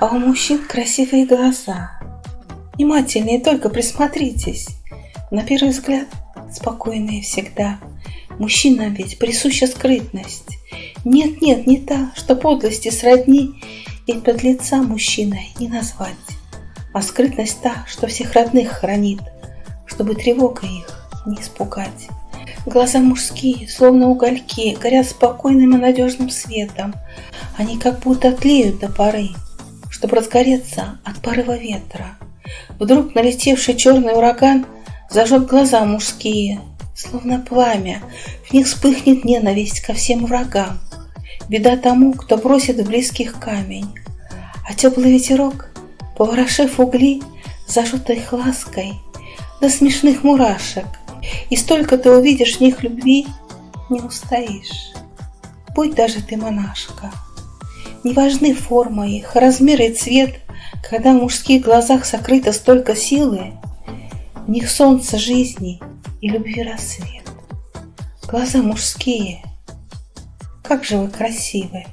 А у мужчин красивые глаза. Внимательнее только присмотритесь. На первый взгляд спокойные всегда. Мужчинам ведь присуща скрытность. Нет-нет, не та, что подлости сродни, Ведь под лица мужчиной не назвать. А скрытность та, что всех родных хранит, Чтобы тревога их не испугать. Глаза мужские, словно угольки, горят спокойным и надежным светом. Они как будто тлеют до поры, чтобы разгореться от порыва ветра. Вдруг налетевший черный ураган зажжет глаза мужские, словно пламя. В них вспыхнет ненависть ко всем врагам. Беда тому, кто бросит в близких камень. А теплый ветерок, поворошив угли, зажжет их лаской до смешных мурашек. И столько ты увидишь в них любви, не устоишь. Будь даже ты монашка. Не важны форма их, размер и цвет, Когда в мужских глазах сокрыто столько силы, В них солнце жизни и любви рассвет. Глаза мужские, как же вы красивы!